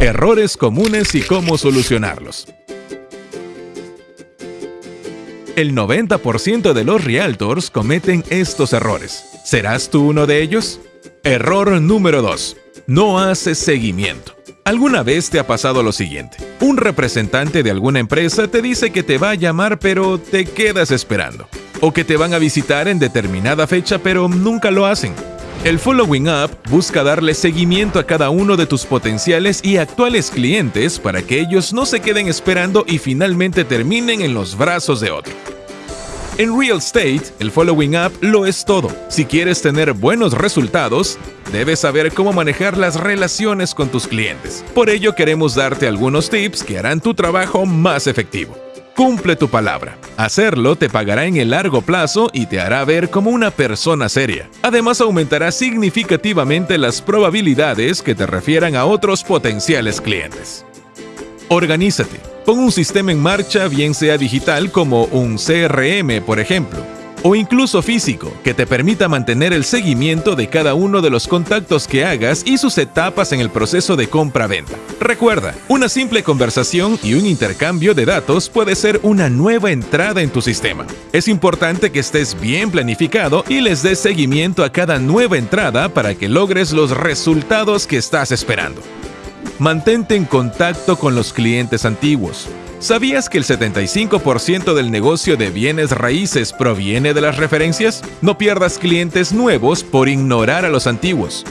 Errores comunes y cómo solucionarlos. El 90% de los realtors cometen estos errores. ¿Serás tú uno de ellos? Error número 2. No haces seguimiento. ¿Alguna vez te ha pasado lo siguiente? Un representante de alguna empresa te dice que te va a llamar pero te quedas esperando. O que te van a visitar en determinada fecha pero nunca lo hacen. El Following Up busca darle seguimiento a cada uno de tus potenciales y actuales clientes para que ellos no se queden esperando y finalmente terminen en los brazos de otro. En Real Estate, el Following Up lo es todo. Si quieres tener buenos resultados, debes saber cómo manejar las relaciones con tus clientes. Por ello queremos darte algunos tips que harán tu trabajo más efectivo. Cumple tu palabra. Hacerlo te pagará en el largo plazo y te hará ver como una persona seria. Además aumentará significativamente las probabilidades que te refieran a otros potenciales clientes. Organízate. Pon un sistema en marcha, bien sea digital como un CRM, por ejemplo o incluso físico, que te permita mantener el seguimiento de cada uno de los contactos que hagas y sus etapas en el proceso de compra-venta. Recuerda, una simple conversación y un intercambio de datos puede ser una nueva entrada en tu sistema. Es importante que estés bien planificado y les des seguimiento a cada nueva entrada para que logres los resultados que estás esperando. Mantente en contacto con los clientes antiguos. ¿Sabías que el 75% del negocio de bienes raíces proviene de las referencias? No pierdas clientes nuevos por ignorar a los antiguos.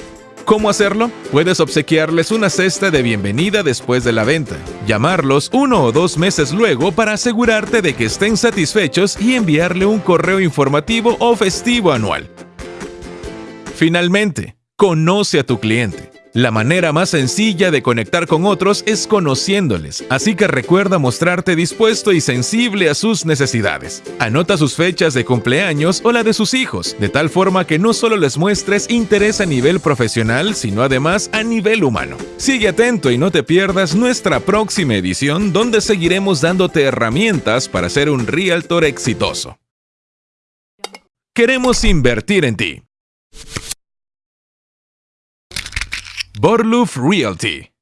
¿Cómo hacerlo? Puedes obsequiarles una cesta de bienvenida después de la venta, llamarlos uno o dos meses luego para asegurarte de que estén satisfechos y enviarle un correo informativo o festivo anual. Finalmente, conoce a tu cliente. La manera más sencilla de conectar con otros es conociéndoles, así que recuerda mostrarte dispuesto y sensible a sus necesidades. Anota sus fechas de cumpleaños o la de sus hijos, de tal forma que no solo les muestres interés a nivel profesional, sino además a nivel humano. Sigue atento y no te pierdas nuestra próxima edición donde seguiremos dándote herramientas para ser un realtor exitoso. Queremos invertir en ti. Borloof Realty.